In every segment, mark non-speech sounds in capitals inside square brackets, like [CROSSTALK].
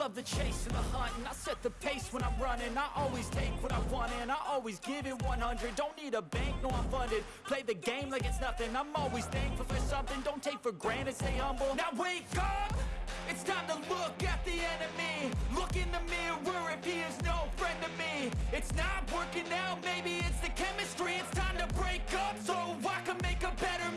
love the chase and the hunt And I set the pace when I'm running. I always take what I want and I always give it 100 Don't need a bank, no I'm funded. Play the game like it's nothing. I'm always thankful for something. Don't take for granted, stay humble. Now wake up! It's time to look at the enemy. Look in the mirror if he is no friend to me. It's not working out, maybe it's the chemistry. It's time to break up so I can make a better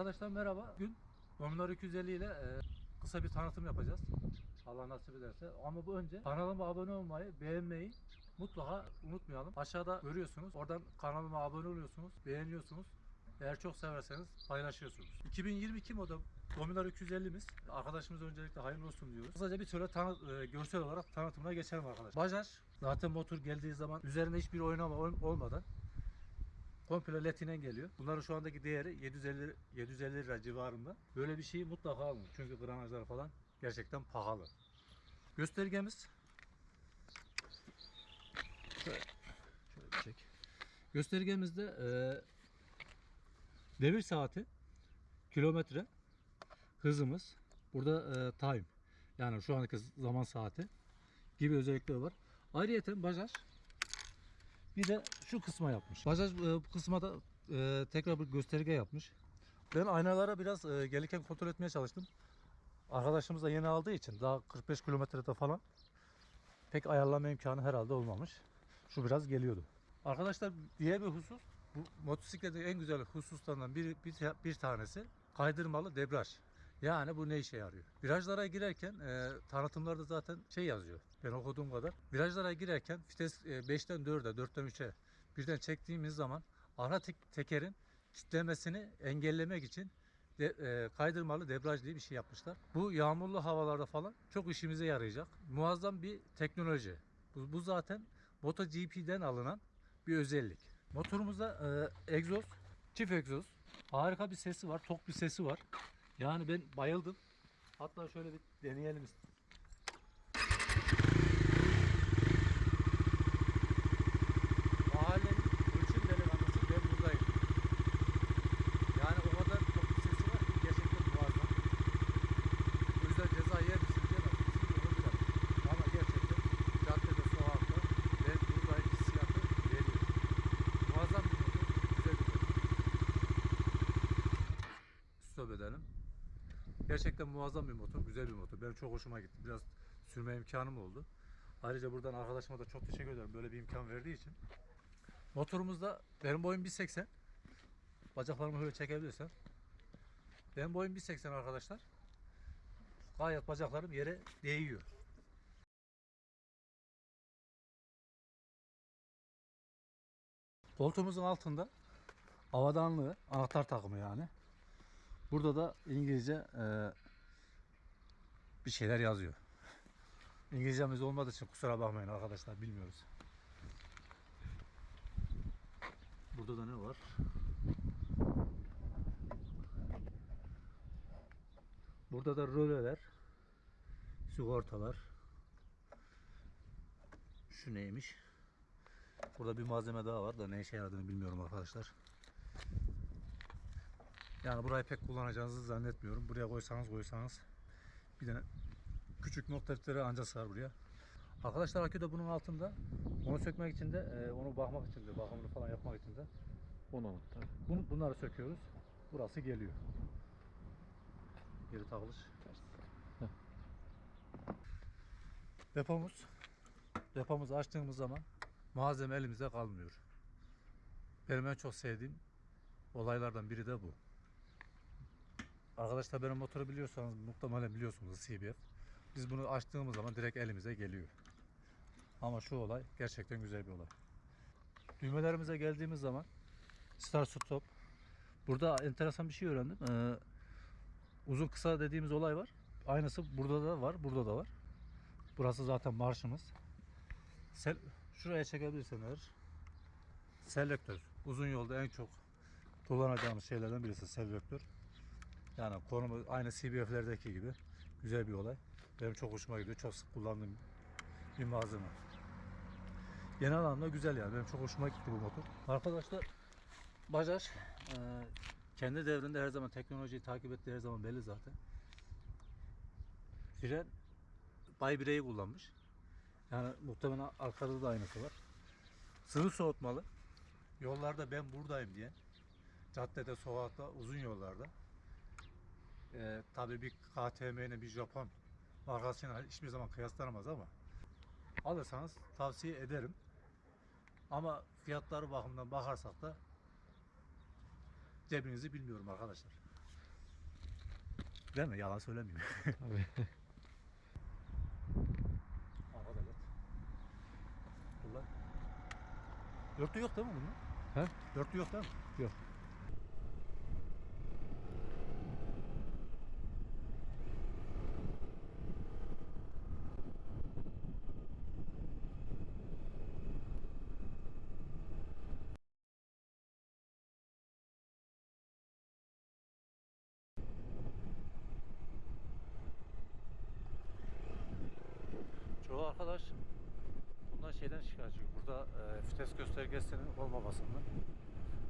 Arkadaşlar merhaba. Bugün Dominar 250 ile e, kısa bir tanıtım yapacağız. Allah nasip ederse. Ama bu önce kanalıma abone olmayı, beğenmeyi mutlaka unutmayalım. Aşağıda görüyorsunuz. Oradan kanalıma abone oluyorsunuz, beğeniyorsunuz. Eğer çok severseniz paylaşıyorsunuz. 2022 model Dominar 250'miz. Arkadaşımız öncelikle hayırlı olsun diyoruz. Kısaca bir şöyle tanı- e, görsel olarak tanıtımına geçelim arkadaşlar. Bajaj zaten motor geldiği zaman üzerinde hiçbir oynama ol- olmadan komple latinen geliyor. Bunların şu andaki değeri 750 750 lira civarında. Böyle bir şeyi mutlaka alın. Çünkü granajlar falan gerçekten pahalı. Göstergemiz şöyle, şöyle çek. Göstergemizde e, devir saati, kilometre, hızımız, burada e, time yani şu anki zaman saati gibi özellikleri var. Ayrıca Bajaj bir de şu kısma yapmış. Bajaj e, bu kısma da e, tekrar bir gösterge yapmış. Ben aynalara biraz e, gelirken kontrol etmeye çalıştım. Arkadaşımız da yeni aldığı için daha 45 kilometrede falan pek ayarlama imkanı herhalde olmamış. Şu biraz geliyordu. Arkadaşlar diğer bir husus bu motosikletin en güzel hususlarından bir, bir, bir tanesi kaydırmalı debriyaj. Yani bu ne işe yarıyor? Virajlara girerken e, tanıtımlarda zaten şey yazıyor. Ben okuduğum kadar. Virajlara girerken vites e, 5'ten 4'e, 4'ten 3'e birden çektiğimiz zaman ara tek- tekerin kitlemesini engellemek için de, e, kaydırmalı debriyaj diye bir şey yapmışlar. Bu yağmurlu havalarda falan çok işimize yarayacak. Muazzam bir teknoloji. Bu, bu zaten MotoGP'den alınan bir özellik. Motorumuzda e, egzoz, çift egzoz. Harika bir sesi var, tok bir sesi var. Yani ben bayıldım. Hatta şöyle bir deneyelim istedim. Mahallenin ölçüm delikanlısı ben buradayım. Yani o kadar tok bir sesi var ki gerçekten muazzam. O yüzden ceza yer misin diyemez. Kesinlikle onu bilemem. Ama gerçekten caddede, sokakta ben buradayım hissiyatı veriyor. Muazzam bir motor, güzel bir motor. Stop edelim. Gerçekten muazzam bir motor, güzel bir motor. Benim çok hoşuma gitti. Biraz sürme imkanım oldu. Ayrıca buradan arkadaşıma da çok teşekkür ederim böyle bir imkan verdiği için. Motorumuzda benim boyum 1.80. Bacaklarımı böyle çekebilirsem. Benim boyum 1.80 arkadaşlar. Gayet bacaklarım yere değiyor. Koltuğumuzun altında havadanlığı, anahtar takımı yani. Burada da İngilizce e, bir şeyler yazıyor. İngilizcemiz olmadığı için kusura bakmayın arkadaşlar bilmiyoruz. Burada da ne var? Burada da röleler, sigortalar. Şu neymiş? Burada bir malzeme daha var da ne işe yaradığını bilmiyorum arkadaşlar. Yani burayı pek kullanacağınızı zannetmiyorum. Buraya koysanız koysanız bir tane küçük nokta defteri ancak sığar buraya. Arkadaşlar akü de bunun altında. Onu sökmek için de, e, onu bakmak için de, bakımını falan yapmak için de Onu anahtar. bunları söküyoruz. Burası geliyor. Geri takılış. Depomuz. Depomuzu açtığımız zaman malzeme elimizde kalmıyor. Benim en çok sevdiğim olaylardan biri de bu. Arkadaşlar benim motoru biliyorsanız muhtemelen biliyorsunuz CBF. Biz bunu açtığımız zaman direkt elimize geliyor. Ama şu olay gerçekten güzel bir olay. Düğmelerimize geldiğimiz zaman start stop. Burada enteresan bir şey öğrendim. Ee, uzun kısa dediğimiz olay var. Aynısı burada da var, burada da var. Burası zaten marşımız. Sel şuraya çekebilirsen eğer. Selektör. Uzun yolda en çok kullanacağımız şeylerden birisi selektör. Yani konumu aynı CBF'lerdeki gibi güzel bir olay. Benim çok hoşuma gidiyor. Çok sık kullandığım bir malzeme. Genel anlamda güzel yani. Benim çok hoşuma gitti bu motor. Arkadaşlar Bajaj e, kendi devrinde her zaman teknolojiyi takip ettiği her zaman belli zaten. Fren Bay Birey'i kullanmış. Yani muhtemelen arkada da aynısı var. Sıvı soğutmalı. Yollarda ben buradayım diye. Caddede, sokakta, uzun yollarda. Ee, tabii bir KTM ile bir Japon markasıyla hiçbir zaman kıyaslanamaz ama alırsanız tavsiye ederim. Ama fiyatları bakımından bakarsak da cebinizi bilmiyorum arkadaşlar. Değil mi? Yalan söylemeyeyim. Tabii. [LAUGHS] Arkada lan. Dörtlü yok değil mi bunun? He? Dörtlü yok değil mi? Yok. Olmamasından.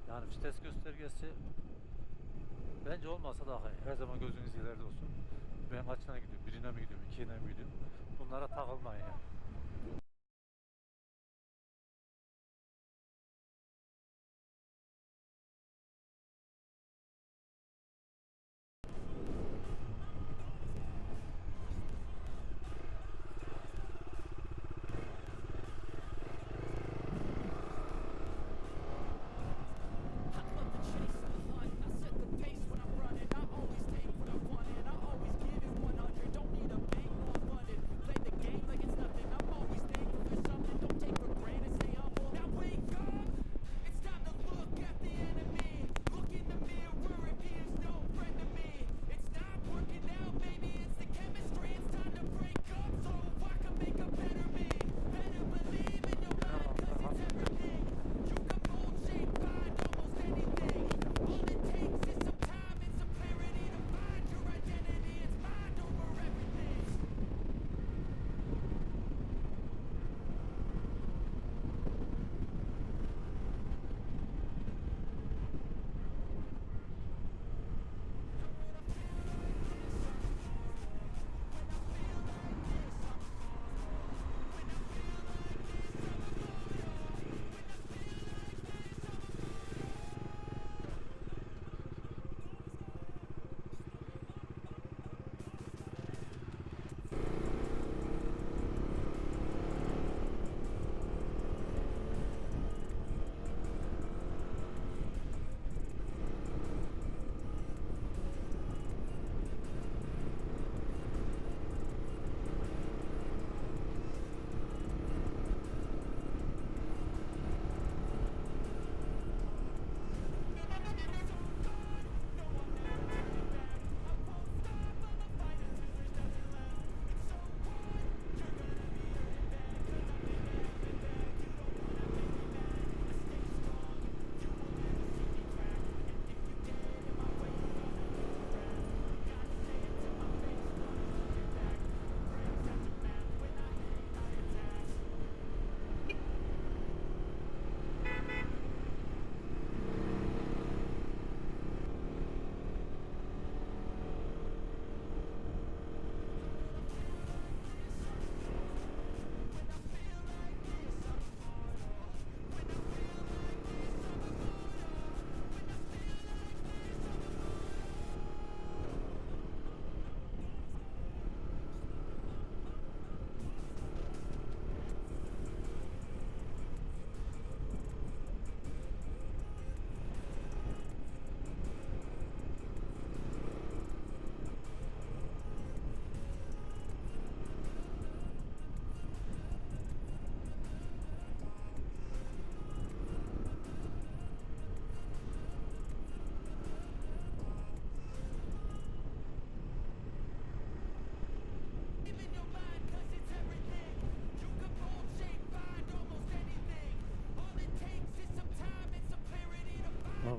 Yani vites göstergesi bence olmasa daha iyi. Her zaman gözünüz ileride olsun. Ben kaçına gidiyorum? Birine mi gidiyorum? İkiye mi gidiyorum? Bunlara takılmayın yani.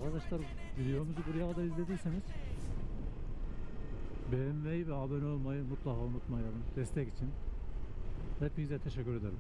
Arkadaşlar videomuzu buraya kadar izlediyseniz beğenmeyi ve abone olmayı mutlaka unutmayalım. Destek için. Hepinize teşekkür ederim.